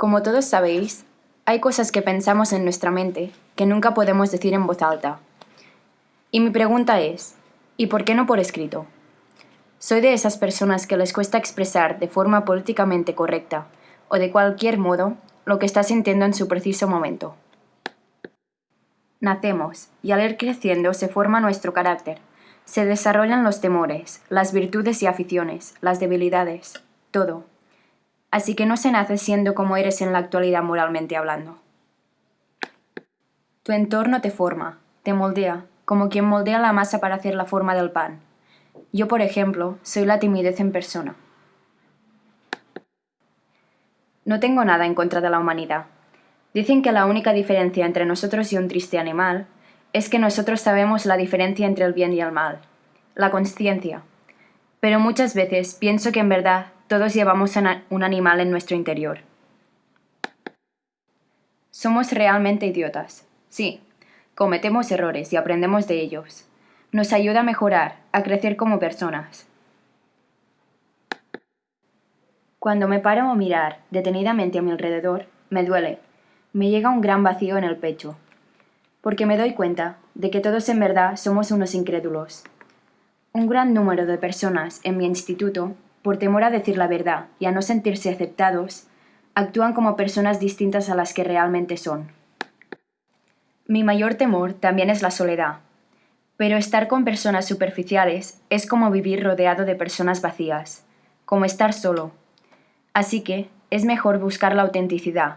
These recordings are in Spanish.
Como todos sabéis, hay cosas que pensamos en nuestra mente que nunca podemos decir en voz alta. Y mi pregunta es, ¿y por qué no por escrito? Soy de esas personas que les cuesta expresar de forma políticamente correcta o de cualquier modo lo que está sintiendo en su preciso momento. Nacemos y al ir creciendo se forma nuestro carácter, se desarrollan los temores, las virtudes y aficiones, las debilidades, todo. Así que no se nace siendo como eres en la actualidad moralmente hablando. Tu entorno te forma, te moldea, como quien moldea la masa para hacer la forma del pan. Yo, por ejemplo, soy la timidez en persona. No tengo nada en contra de la humanidad. Dicen que la única diferencia entre nosotros y un triste animal es que nosotros sabemos la diferencia entre el bien y el mal, la conciencia. Pero muchas veces pienso que en verdad todos llevamos un animal en nuestro interior. Somos realmente idiotas. Sí, cometemos errores y aprendemos de ellos. Nos ayuda a mejorar, a crecer como personas. Cuando me paro a mirar detenidamente a mi alrededor, me duele. Me llega un gran vacío en el pecho. Porque me doy cuenta de que todos en verdad somos unos incrédulos. Un gran número de personas en mi instituto por temor a decir la verdad y a no sentirse aceptados, actúan como personas distintas a las que realmente son. Mi mayor temor también es la soledad, pero estar con personas superficiales es como vivir rodeado de personas vacías, como estar solo. Así que es mejor buscar la autenticidad.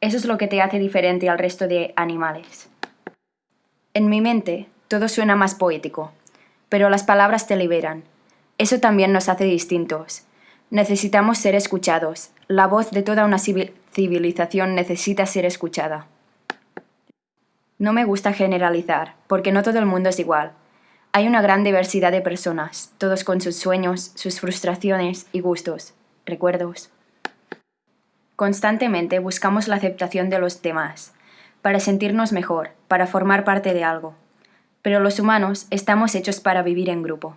Eso es lo que te hace diferente al resto de animales. En mi mente, todo suena más poético, pero las palabras te liberan, eso también nos hace distintos. Necesitamos ser escuchados. La voz de toda una civilización necesita ser escuchada. No me gusta generalizar, porque no todo el mundo es igual. Hay una gran diversidad de personas, todos con sus sueños, sus frustraciones y gustos, recuerdos. Constantemente buscamos la aceptación de los demás, para sentirnos mejor, para formar parte de algo. Pero los humanos estamos hechos para vivir en grupo.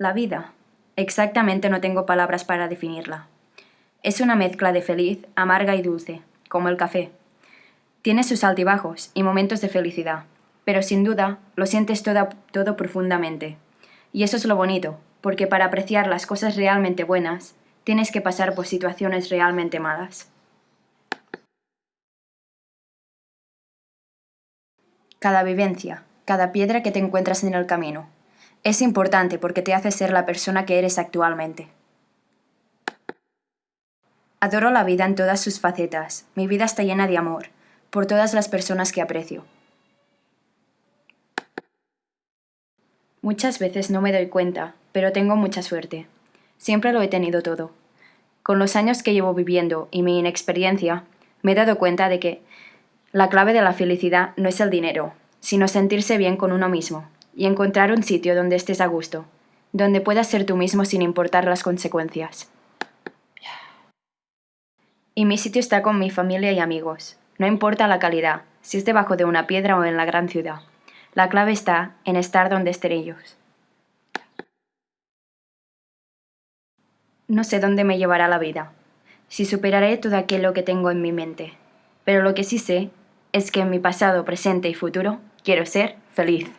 La vida. Exactamente no tengo palabras para definirla. Es una mezcla de feliz, amarga y dulce, como el café. Tiene sus altibajos y momentos de felicidad, pero sin duda lo sientes todo, todo profundamente. Y eso es lo bonito, porque para apreciar las cosas realmente buenas, tienes que pasar por situaciones realmente malas. Cada vivencia, cada piedra que te encuentras en el camino, es importante porque te hace ser la persona que eres actualmente. Adoro la vida en todas sus facetas. Mi vida está llena de amor, por todas las personas que aprecio. Muchas veces no me doy cuenta, pero tengo mucha suerte. Siempre lo he tenido todo. Con los años que llevo viviendo y mi inexperiencia, me he dado cuenta de que la clave de la felicidad no es el dinero, sino sentirse bien con uno mismo, y encontrar un sitio donde estés a gusto, donde puedas ser tú mismo sin importar las consecuencias. Y mi sitio está con mi familia y amigos. No importa la calidad, si es debajo de una piedra o en la gran ciudad. La clave está en estar donde estén ellos. No sé dónde me llevará la vida, si superaré todo aquello que tengo en mi mente, pero lo que sí sé es que en mi pasado, presente y futuro quiero ser feliz.